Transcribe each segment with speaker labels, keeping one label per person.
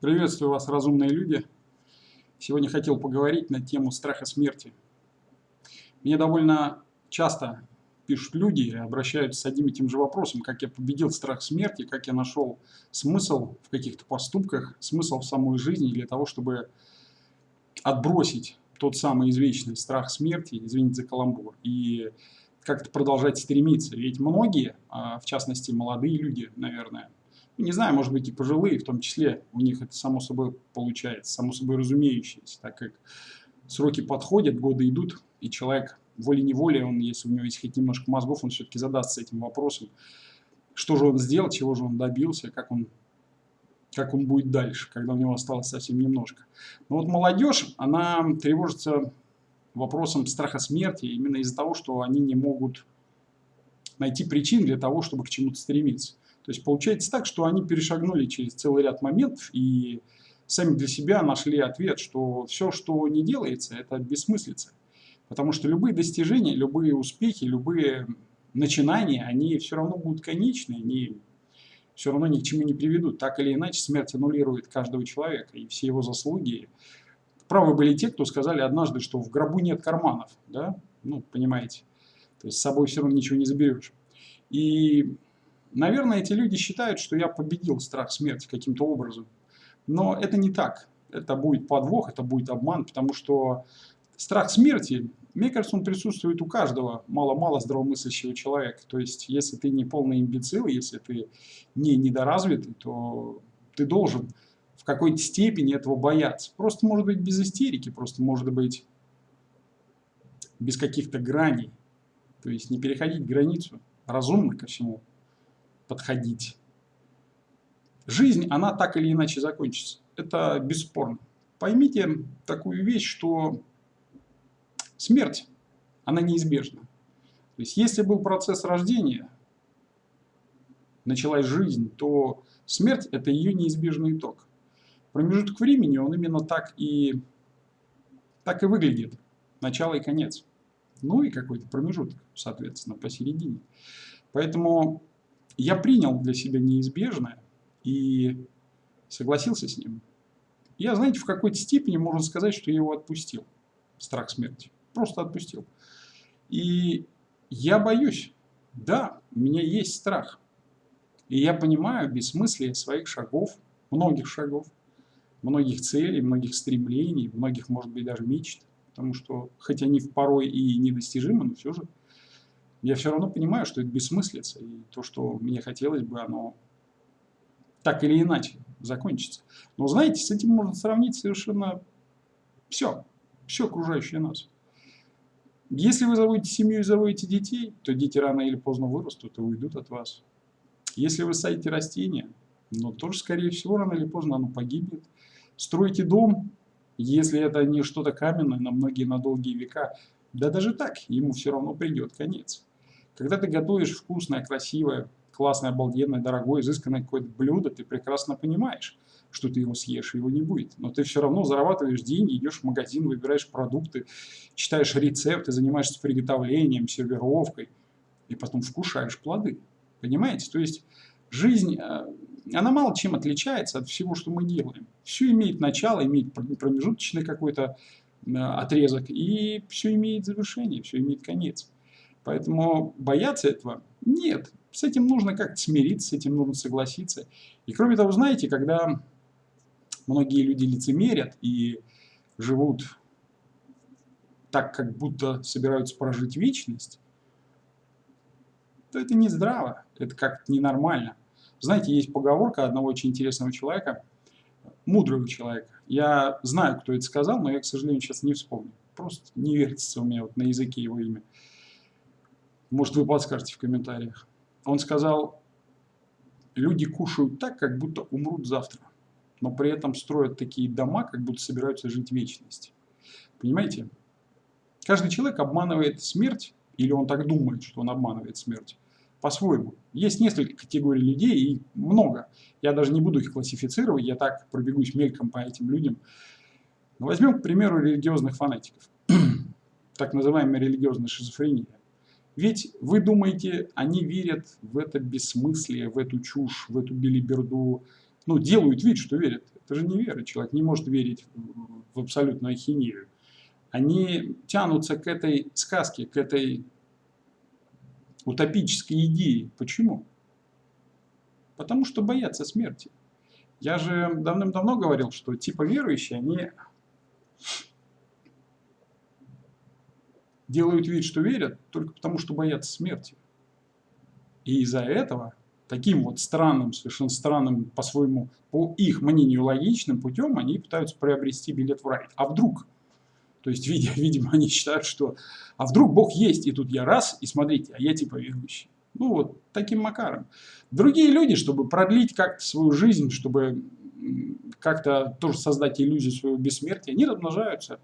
Speaker 1: Приветствую вас, разумные люди. Сегодня хотел поговорить на тему страха смерти. Мне довольно часто пишут люди и обращаются с одним и тем же вопросом, как я победил страх смерти, как я нашел смысл в каких-то поступках, смысл в самой жизни для того, чтобы отбросить тот самый извечный страх смерти, извините за каламбур, и как-то продолжать стремиться. Ведь многие, а, в частности молодые люди, наверное, не знаю, может быть и пожилые, в том числе, у них это само собой получается, само собой разумеющееся, так как сроки подходят, годы идут, и человек волей-неволей, он, если у него есть хоть немножко мозгов, он все-таки задастся этим вопросом, что же он сделал, чего же он добился, как он, как он будет дальше, когда у него осталось совсем немножко. Но вот молодежь, она тревожится вопросом страха смерти именно из-за того, что они не могут найти причин для того, чтобы к чему-то стремиться. То есть получается так, что они перешагнули через целый ряд моментов и сами для себя нашли ответ, что все, что не делается, это бессмыслица. Потому что любые достижения, любые успехи, любые начинания, они все равно будут конечны, они все равно ни к чему не приведут. Так или иначе, смерть аннулирует каждого человека и все его заслуги. Правы были те, кто сказали однажды, что в гробу нет карманов. Да? Ну, понимаете. То есть с собой все равно ничего не заберешь. И Наверное, эти люди считают, что я победил страх смерти каким-то образом. Но это не так. Это будет подвох, это будет обман, потому что страх смерти, мне кажется, он присутствует у каждого мало-мало здравомыслящего человека. То есть, если ты не полный имбецил, если ты не недоразвитый, то ты должен в какой-то степени этого бояться. Просто может быть без истерики, просто может быть без каких-то граней. То есть не переходить границу, разумно ко всему подходить. Жизнь, она так или иначе закончится. Это бесспорно. Поймите такую вещь, что смерть, она неизбежна. То есть, если был процесс рождения, началась жизнь, то смерть – это ее неизбежный итог. Промежуток времени, он именно так и, так и выглядит. Начало и конец. Ну и какой-то промежуток, соответственно, посередине. Поэтому я принял для себя неизбежное и согласился с ним. Я, знаете, в какой-то степени можно сказать, что я его отпустил. Страх смерти. Просто отпустил. И я боюсь. Да, у меня есть страх. И я понимаю бессмыслие своих шагов, многих шагов, многих целей, многих стремлений, многих, может быть, даже мечт. Потому что, хоть они порой и недостижимы, но все же я все равно понимаю, что это бессмыслица, и то, что мне хотелось бы, оно так или иначе закончится. Но знаете, с этим можно сравнить совершенно все, все окружающее нас. Если вы заводите семью и заводите детей, то дети рано или поздно вырастут и уйдут от вас. Если вы садите растения, но тоже, скорее всего, рано или поздно оно погибнет. Строите дом, если это не что-то каменное на многие, на долгие века, да даже так, ему все равно придет конец. Когда ты готовишь вкусное, красивое, классное, обалденное, дорогое, изысканное какое-то блюдо, ты прекрасно понимаешь, что ты его съешь, его не будет. Но ты все равно зарабатываешь деньги, идешь в магазин, выбираешь продукты, читаешь рецепты, занимаешься приготовлением, сервировкой, и потом вкушаешь плоды. Понимаете? То есть жизнь, э, она мало чем отличается от всего, что мы делаем. Все имеет начало, имеет промежуточный какой-то э, отрезок, и все имеет завершение, все имеет конец. Поэтому бояться этого нет. С этим нужно как-то смириться, с этим нужно согласиться. И кроме того, знаете, когда многие люди лицемерят и живут так, как будто собираются прожить вечность, то это не здраво, это как-то ненормально. Знаете, есть поговорка одного очень интересного человека, мудрого человека. Я знаю, кто это сказал, но я, к сожалению, сейчас не вспомню. Просто не вертится у меня вот на языке его имя. Может, вы подскажете в комментариях. Он сказал, люди кушают так, как будто умрут завтра, но при этом строят такие дома, как будто собираются жить вечность. Понимаете? Каждый человек обманывает смерть, или он так думает, что он обманывает смерть, по-своему. Есть несколько категорий людей, и много. Я даже не буду их классифицировать, я так пробегусь мельком по этим людям. Но возьмем, к примеру, религиозных фанатиков. так называемая религиозная шизофрения. Ведь вы думаете, они верят в это бессмыслие, в эту чушь, в эту билиберду, ну, делают вид, что верят. Это же не вера. Человек не может верить в абсолютную ахинею. Они тянутся к этой сказке, к этой утопической идее. Почему? Потому что боятся смерти. Я же давным-давно говорил, что типа верующие, они делают вид, что верят, только потому что боятся смерти. И из-за этого таким вот странным, совершенно странным по-своему, по их мнению логичным путем, они пытаются приобрести билет в рай. А вдруг? То есть, видимо, они считают, что а вдруг Бог есть, и тут я раз, и смотрите, а я типа верующий. Ну вот, таким макаром. Другие люди, чтобы продлить как-то свою жизнь, чтобы как-то тоже создать иллюзию своего бессмертия, они размножаются.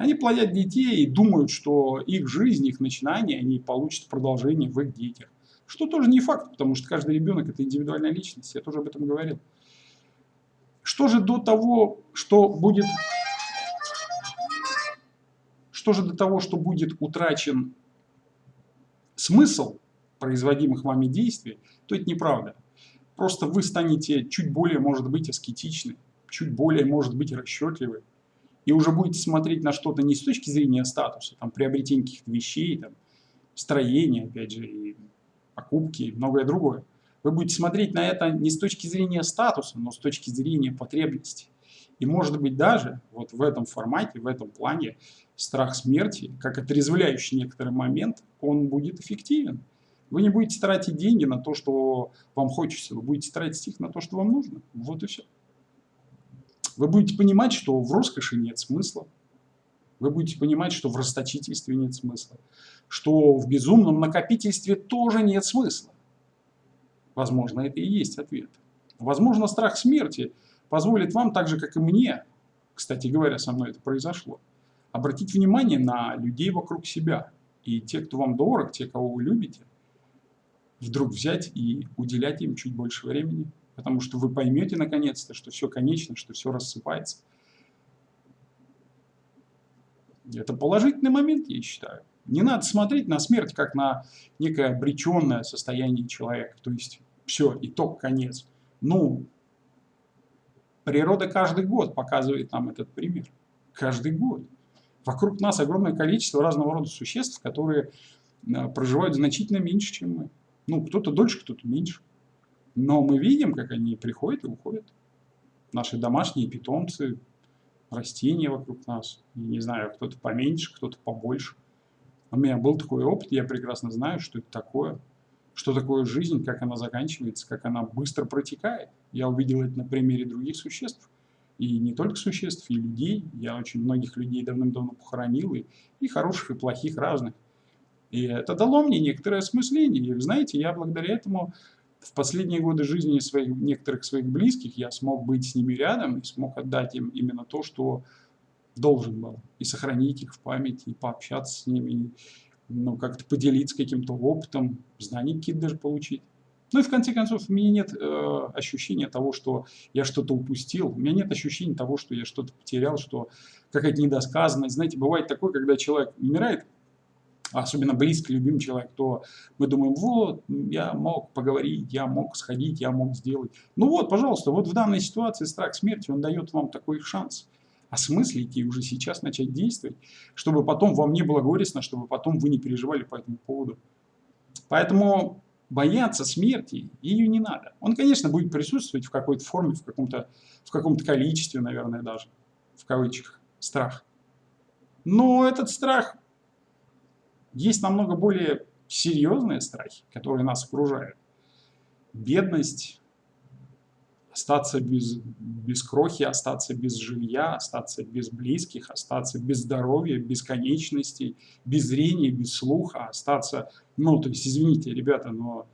Speaker 1: Они плодят детей и думают, что их жизнь, их начинание, они получат продолжение в их детях. Что тоже не факт, потому что каждый ребенок это индивидуальная личность, я тоже об этом говорил. Что же до того, что будет... Что же до того, что будет утрачен смысл производимых вами действий, то это неправда. Просто вы станете чуть более, может быть, аскетичны, чуть более, может быть, расчетливы. И уже будете смотреть на что-то не с точки зрения статуса, там, приобретения каких-то вещей, там, строения, опять же, и покупки и многое другое. Вы будете смотреть на это не с точки зрения статуса, но с точки зрения потребностей. И может быть даже вот в этом формате, в этом плане страх смерти, как отрезвляющий некоторый момент, он будет эффективен. Вы не будете тратить деньги на то, что вам хочется, вы будете тратить их на то, что вам нужно. Вот и все. Вы будете понимать, что в роскоши нет смысла. Вы будете понимать, что в расточительстве нет смысла. Что в безумном накопительстве тоже нет смысла. Возможно, это и есть ответ. Возможно, страх смерти позволит вам, так же, как и мне, кстати говоря, со мной это произошло, обратить внимание на людей вокруг себя. И те, кто вам дорог, те, кого вы любите, вдруг взять и уделять им чуть больше времени, потому что вы поймете наконец-то, что все конечно, что все рассыпается. Это положительный момент, я считаю. Не надо смотреть на смерть как на некое обреченное состояние человека. То есть все, итог, конец. Ну, природа каждый год показывает нам этот пример. Каждый год. Вокруг нас огромное количество разного рода существ, которые э, проживают значительно меньше, чем мы. Ну, кто-то дольше, кто-то меньше. Но мы видим, как они приходят и уходят. Наши домашние питомцы, растения вокруг нас. не знаю, кто-то поменьше, кто-то побольше. У меня был такой опыт, я прекрасно знаю, что это такое. Что такое жизнь, как она заканчивается, как она быстро протекает. Я увидел это на примере других существ. И не только существ, и людей. Я очень многих людей давным-давно похоронил, и, и хороших, и плохих, разных. И это дало мне некоторое осмысление. И, знаете, я благодаря этому в последние годы жизни своих, некоторых своих близких я смог быть с ними рядом и смог отдать им именно то, что должен был. И сохранить их в памяти, и пообщаться с ними, и, ну, как-то поделиться каким-то опытом, знания какие-то даже получить. Ну и в конце концов, у меня нет э, ощущения того, что я что-то упустил. У меня нет ощущения того, что я что-то потерял, что какая-то недосказанность. Знаете, бывает такое, когда человек умирает, особенно близкий, любимый человек, то мы думаем, вот, я мог поговорить, я мог сходить, я мог сделать. Ну вот, пожалуйста, вот в данной ситуации страх смерти, он дает вам такой шанс осмыслить и уже сейчас начать действовать, чтобы потом вам не было горестно, чтобы потом вы не переживали по этому поводу. Поэтому бояться смерти ее не надо. Он, конечно, будет присутствовать в какой-то форме, в каком-то в каком-то количестве, наверное, даже, в кавычках, страх. Но этот страх есть намного более серьезные страхи, которые нас окружают. Бедность, остаться без, без крохи, остаться без жилья, остаться без близких, остаться без здоровья, без конечностей, без зрения, без слуха, остаться... Ну, то есть, извините, ребята, но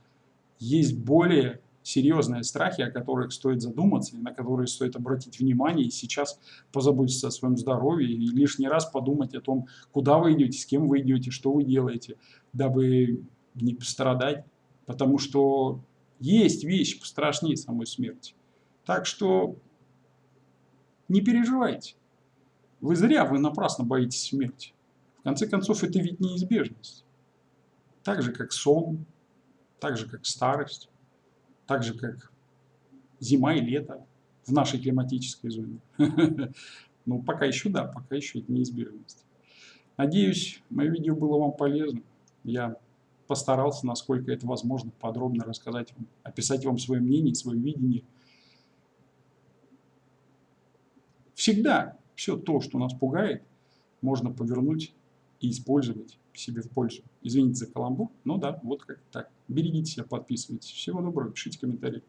Speaker 1: есть более серьезные страхи, о которых стоит задуматься, и на которые стоит обратить внимание, и сейчас позаботиться о своем здоровье, и лишний раз подумать о том, куда вы идете, с кем вы идете, что вы делаете, дабы не пострадать. Потому что есть вещи пострашнее самой смерти. Так что не переживайте. Вы зря, вы напрасно боитесь смерти. В конце концов, это ведь неизбежность. Так же, как сон, так же, как старость так же как зима и лето. в нашей климатической зоне. Ну, пока еще да, пока еще это неизбежность. Надеюсь, мое видео было вам полезным. Я постарался, насколько это возможно, подробно рассказать вам, описать вам свое мнение, свое видение. Всегда все то, что нас пугает, можно повернуть и использовать себе в пользу. Извините за каламбур, но да, вот как так. Берегите себя, подписывайтесь. Всего доброго, пишите комментарии.